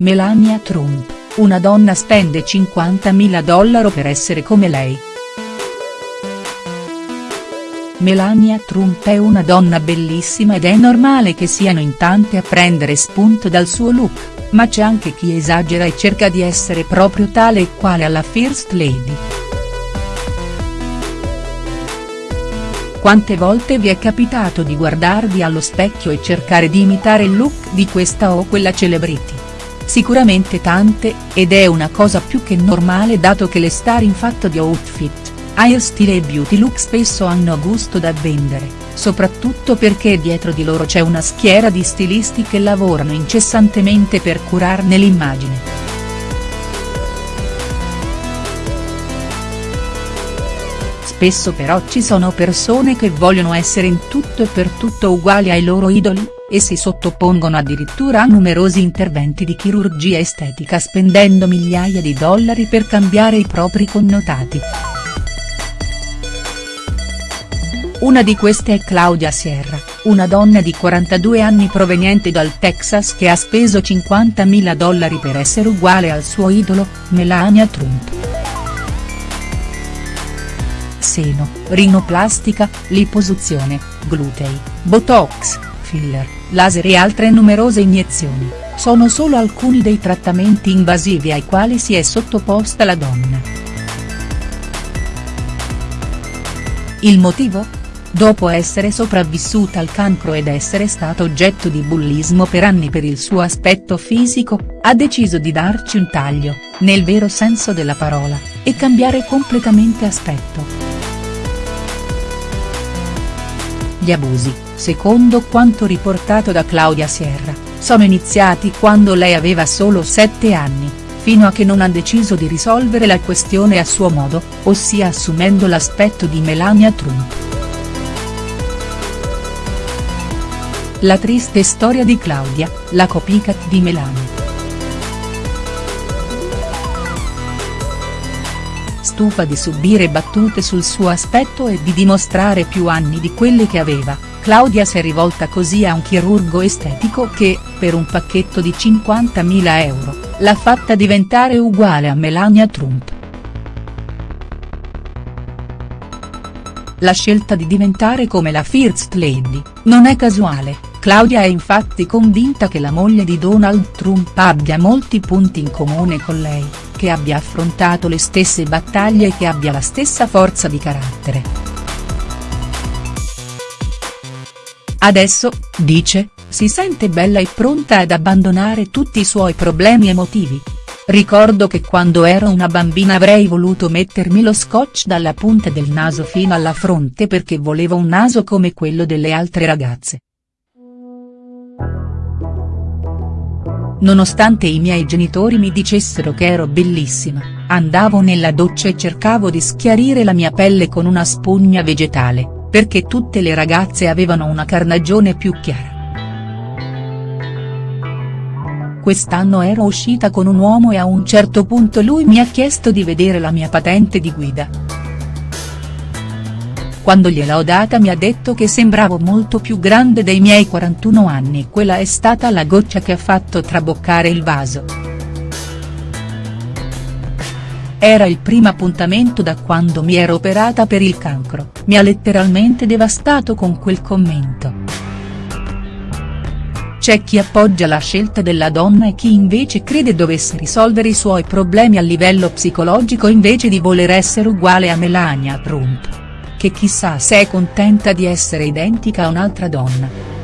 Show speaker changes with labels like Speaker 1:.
Speaker 1: Melania Trump, una donna spende 50.000 dollari per essere come lei. Melania Trump è una donna bellissima ed è normale che siano in tante a prendere spunto dal suo look, ma c'è anche chi esagera e cerca di essere proprio tale e quale alla First Lady. Quante volte vi è capitato di guardarvi allo specchio e cercare di imitare il look di questa o quella celebrity? Sicuramente tante, ed è una cosa più che normale dato che le star in fatto di outfit, hairstyle e beauty look spesso hanno gusto da vendere, soprattutto perché dietro di loro c'è una schiera di stilisti che lavorano incessantemente per curarne l'immagine. Spesso però ci sono persone che vogliono essere in tutto e per tutto uguali ai loro idoli, e si sottopongono addirittura a numerosi interventi di chirurgia estetica spendendo migliaia di dollari per cambiare i propri connotati. Una di queste è Claudia Sierra, una donna di 42 anni proveniente dal Texas che ha speso 50.000 dollari per essere uguale al suo idolo, Melania Trump. Seno, rinoplastica, liposuzione, glutei, botox, filler, laser e altre numerose iniezioni, sono solo alcuni dei trattamenti invasivi ai quali si è sottoposta la donna. Il motivo? Dopo essere sopravvissuta al cancro ed essere stata oggetto di bullismo per anni per il suo aspetto fisico, ha deciso di darci un taglio, nel vero senso della parola, e cambiare completamente aspetto. Gli abusi, secondo quanto riportato da Claudia Sierra, sono iniziati quando lei aveva solo 7 anni, fino a che non ha deciso di risolvere la questione a suo modo, ossia assumendo l'aspetto di Melania Trump. La triste storia di Claudia, la copycat di Melania. Stufa di subire battute sul suo aspetto e di dimostrare più anni di quelli che aveva, Claudia si è rivolta così a un chirurgo estetico che, per un pacchetto di 50.000 euro, l'ha fatta diventare uguale a Melania Trump. La scelta di diventare come la First Lady, non è casuale, Claudia è infatti convinta che la moglie di Donald Trump abbia molti punti in comune con lei che abbia affrontato le stesse battaglie e che abbia la stessa forza di carattere. Adesso, dice, si sente bella e pronta ad abbandonare tutti i suoi problemi emotivi. Ricordo che quando ero una bambina avrei voluto mettermi lo scotch dalla punta del naso fino alla fronte perché volevo un naso come quello delle altre ragazze. Nonostante i miei genitori mi dicessero che ero bellissima, andavo nella doccia e cercavo di schiarire la mia pelle con una spugna vegetale, perché tutte le ragazze avevano una carnagione più chiara. Quest'anno ero uscita con un uomo e a un certo punto lui mi ha chiesto di vedere la mia patente di guida quando gliel'ho data mi ha detto che sembravo molto più grande dei miei 41 anni quella è stata la goccia che ha fatto traboccare il vaso. Era il primo appuntamento da quando mi ero operata per il cancro, mi ha letteralmente devastato con quel commento. C'è chi appoggia la scelta della donna e chi invece crede dovesse risolvere i suoi problemi a livello psicologico invece di voler essere uguale a Melania Trump che chissà se è contenta di essere identica a un'altra donna.